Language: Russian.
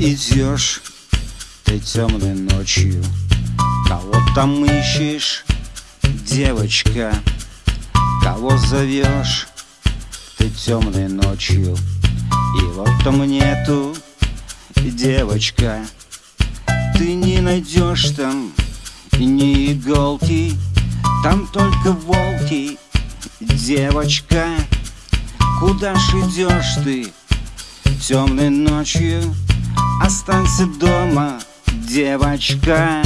идешь ты темной ночью? Кого там ищешь, девочка? Кого зовешь ты темной ночью? И вот там нету, девочка Ты не найдешь там ни иголки Там только волки, девочка Куда ж идешь ты темной ночью? Останься дома, девочка